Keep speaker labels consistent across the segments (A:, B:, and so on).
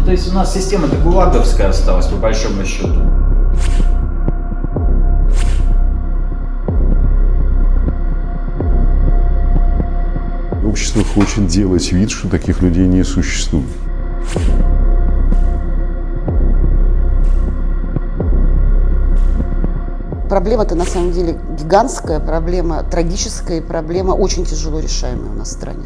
A: Ну, то есть у нас система-то гулаговская осталась, по большому счету.
B: Общество хочет делать вид, что таких людей не существует.
C: Проблема-то на самом деле гигантская, проблема трагическая и проблема очень тяжело решаемая у нас в стране.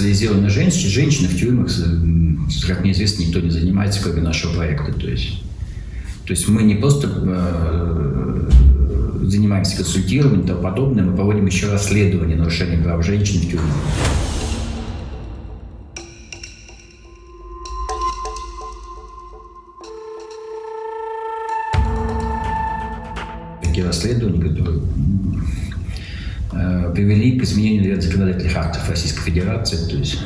A: Он специализирован на женщине. Женщины в тюрьмах, как мне известно, никто не занимается, кроме нашего проекта. То есть, то есть мы не просто э, занимаемся консультированием и тому подобное, мы проводим еще расследование нарушений прав женщин в тюрьмах. Такие расследования, которые привели к изменению ряда законодательных актов Российской Федерации. То есть,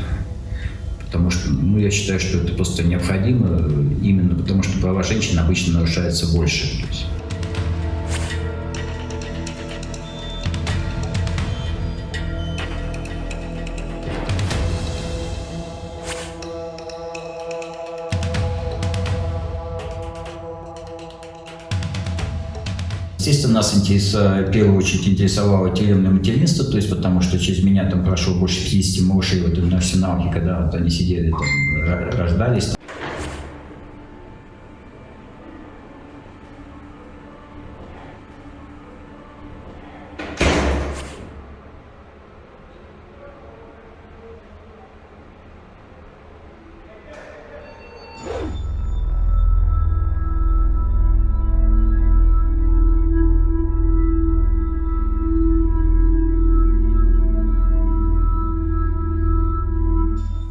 A: потому что ну, я считаю, что это просто необходимо, э, именно потому что права женщин обычно нарушаются больше. То есть, Естественно, нас интерес- в первую очередь интересовало тюремное материнство, то есть потому что через меня там прошло больше 50 малышей в этом арсеналке, когда вот они сидели, там, рождались.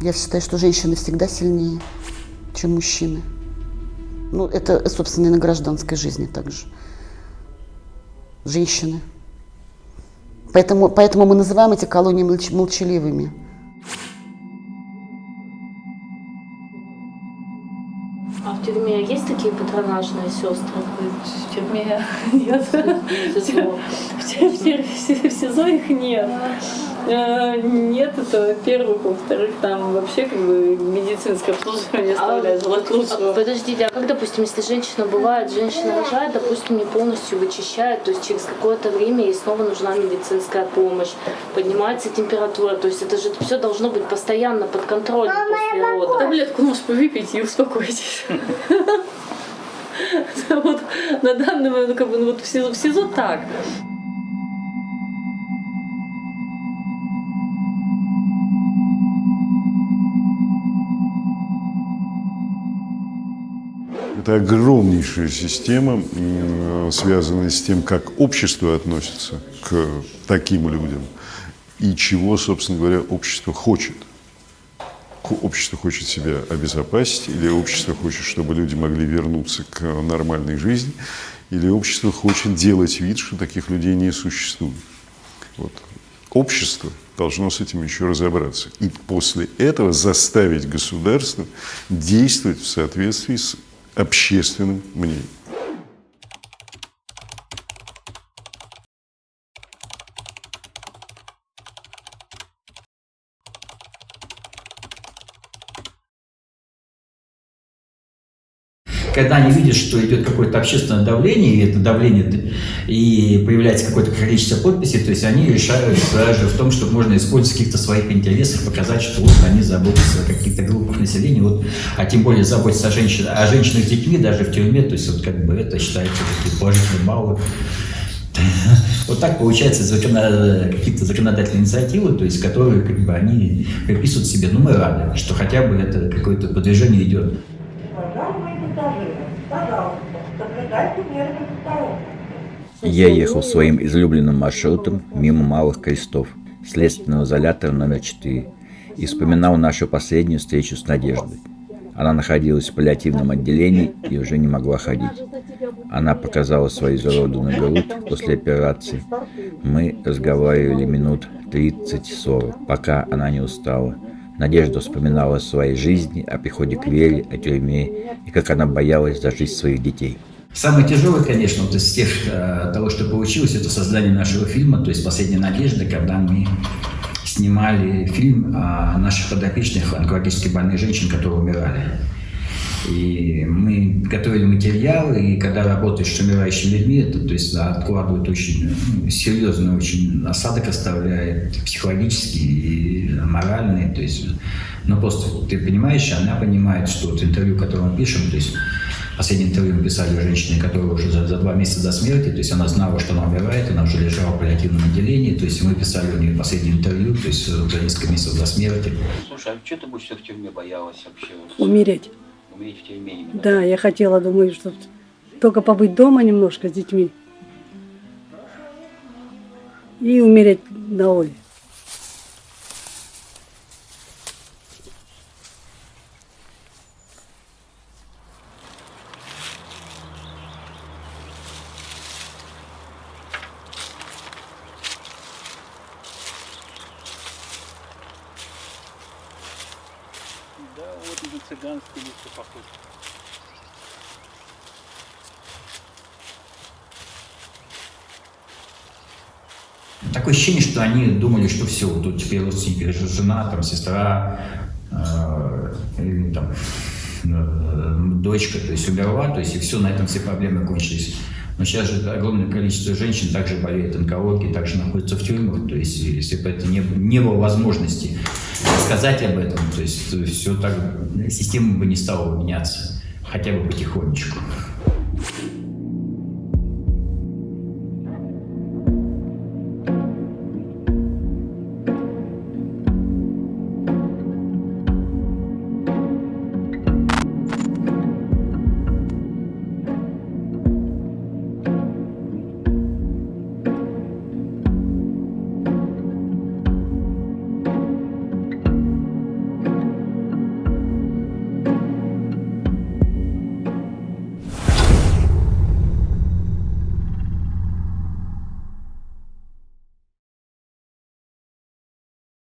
C: Я считаю, что женщины всегда сильнее, чем мужчины. Ну, это, собственно, и на гражданской жизни также. Женщины. Поэтому, поэтому мы называем эти колонии молч- молчаливыми.
D: А в тюрьме есть такие патронажные сестры?
E: В тюрьме нет.
D: В СИЗО.
E: В тюрьме- в тюрьме- в СИЗО их нет. Э, Нет, это во-первых. Во-вторых, там вообще как бы медицинское обслуживание оставляет желать
D: А,
E: лучшего.
D: Подождите, а как, допустим, если женщина бывает, женщина рожает, допустим, не полностью вычищает, то есть через какое-то время ей снова нужна медицинская помощь, поднимается температура, то есть это же все должно быть постоянно под контролем после родов.
E: Таблетку можешь повыпить и успокойтесь. Вот на данный момент, как бы, ну, вот в СИЗО, в СИЗО так.
B: Это огромнейшая система, связанная с тем, как общество относится к таким людям и чего, собственно говоря, общество хочет. Общество хочет себя обезопасить, или общество хочет, чтобы люди могли вернуться к нормальной жизни, или общество хочет делать вид, что таких людей не существует. Вот. Общество должно с этим еще разобраться. И после этого заставить государство действовать в соответствии с общественным мнением.
A: Когда они видят, что идет какое-то общественное давление, и это давление, и появляется какое-то количество подписей, то есть они решают даже в том, что можно использовать каких-то своих интересах, показать, что вот они заботятся о каких-то группах населения, вот, а тем более заботятся о, женщин, о женщинах с детьми даже в тюрьме, то есть вот как бы это считается такие положительные баллы. Вот так получается закона- какие-то законодательные инициативы, то есть которые как бы они приписывают себе, ну мы рады, что хотя бы это какое-то продвижение идет.
F: Я ехал своим излюбленным маршрутом мимо Малых Крестов, следственного изолятора номер 4, и вспоминал нашу последнюю встречу с Надеждой. Она находилась в паллиативном отделении и уже не могла ходить. Она показала свою изуродованную грудь после операции. Мы разговаривали минут 30-40, пока она не устала. Надежда вспоминала о своей жизни, о приходе к Вере, о тюрьме и как она боялась за жизнь своих детей.
A: Самое тяжелое, конечно, вот из тех, э, того, что получилось, это создание нашего фильма, то есть «Последняя надежда», когда мы снимали фильм о наших подопечных онкологически больных женщин, которые умирали. И мы готовили материал, и когда работаешь с умирающими людьми, это то есть откладывает очень ну, серьезный очень осадок оставляет психологический и моральный. То есть, ну просто ты понимаешь, она понимает, что вот интервью, которое мы пишем, то есть Последнее интервью мы писали женщине, которая уже за, за два месяца до смерти, то есть она знала, что она умирает, она уже лежала в паллиативном отделении, то есть мы писали у нее последнее интервью, то есть за несколько месяцев до смерти.
G: Слушай, а что ты больше в тюрьме боялась вообще?
H: Умереть.
G: Умереть в тюрьме именно?
H: Да, я хотела, думаю, что только побыть дома немножко с детьми. И умереть на воле.
G: Вот уже цыганский лес похож.
A: Такое ощущение, что они думали, что все, тут теперь родственники, жена, там, сестра, э, или, там, э, дочка, то есть умерла, то есть и все, на этом все проблемы кончились. Но сейчас же огромное количество женщин также болеет онкологией, также находятся в тюрьмах, то есть если бы это не, не было возможности сказать об этом, то есть все так, система бы не стала меняться, хотя бы потихонечку.